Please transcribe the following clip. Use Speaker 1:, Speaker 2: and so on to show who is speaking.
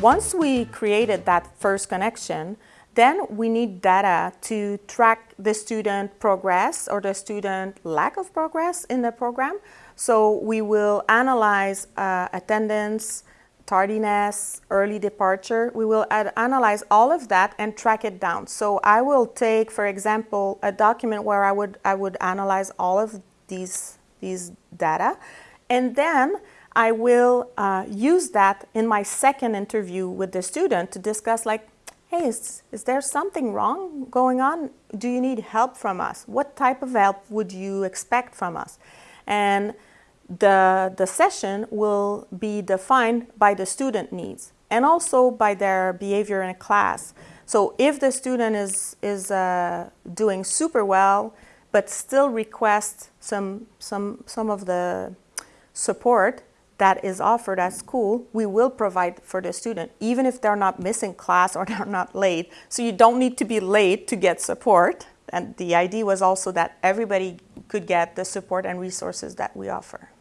Speaker 1: once we created that first connection, then we need data to track the student progress or the student lack of progress in the program. So we will analyze uh, attendance, tardiness, early departure. We will analyze all of that and track it down. So I will take, for example, a document where I would, I would analyze all of these, these data. And then I will uh, use that in my second interview with the student to discuss like, hey, is, is there something wrong going on? Do you need help from us? What type of help would you expect from us? And the, the session will be defined by the student needs and also by their behavior in class. So if the student is, is uh, doing super well, but still requests some, some, some of the support, that is offered at school, we will provide for the student, even if they're not missing class or they're not late. So you don't need to be late to get support. And the idea was also that everybody could get the support and resources that we offer.